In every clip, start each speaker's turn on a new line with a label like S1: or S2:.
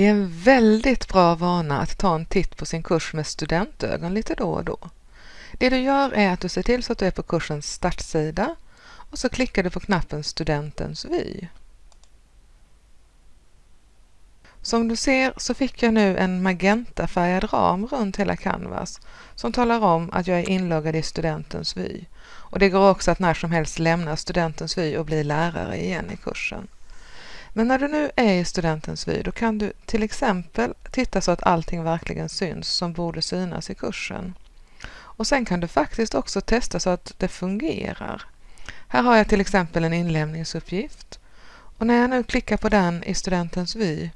S1: Det är en väldigt bra vana att ta en titt på sin kurs med studentögon lite då och då. Det du gör är att du ser till så att du är på kursens startsida och så klickar du på knappen Studentens vy. Som du ser så fick jag nu en magentafärgad ram runt hela Canvas som talar om att jag är inloggad i Studentens vy. Och det går också att när som helst lämna Studentens vy och bli lärare igen i kursen. Men när du nu är i Studentens vy då kan du till exempel titta så att allting verkligen syns som borde synas i kursen. Och sen kan du faktiskt också testa så att det fungerar. Här har jag till exempel en inlämningsuppgift och när jag nu klickar på den i studentens vy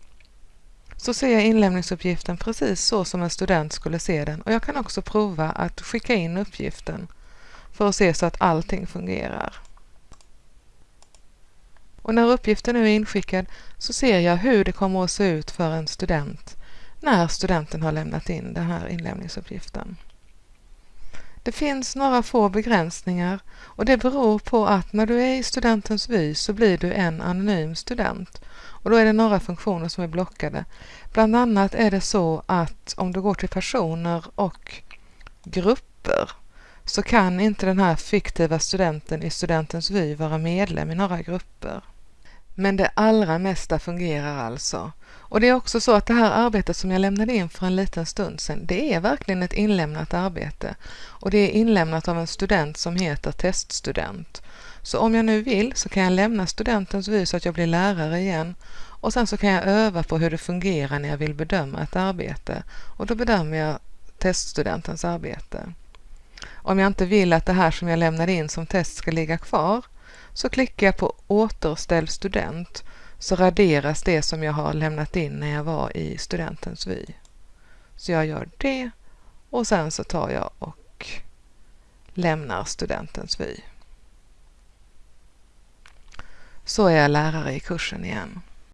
S1: så ser jag inlämningsuppgiften precis så som en student skulle se den och jag kan också prova att skicka in uppgiften för att se så att allting fungerar. Och när uppgiften nu är inskickad så ser jag hur det kommer att se ut för en student när studenten har lämnat in den här inlämningsuppgiften. Det finns några få begränsningar och det beror på att när du är i studentens vy så blir du en anonym student och då är det några funktioner som är blockade. Bland annat är det så att om du går till personer och grupper så kan inte den här fiktiva studenten i studentens vy vara medlem i några grupper. Men det allra mesta fungerar alltså. Och det är också så att det här arbetet som jag lämnade in för en liten stund sedan, det är verkligen ett inlämnat arbete. Och det är inlämnat av en student som heter teststudent. Så om jag nu vill så kan jag lämna studentens vy så att jag blir lärare igen och sen så kan jag öva på hur det fungerar när jag vill bedöma ett arbete och då bedömer jag teststudentens arbete. Om jag inte vill att det här som jag lämnade in som test ska ligga kvar så klickar jag på återställ student så raderas det som jag har lämnat in när jag var i studentens vy. Så jag gör det och sen så tar jag och lämnar studentens vy. Så är jag lärare i kursen igen.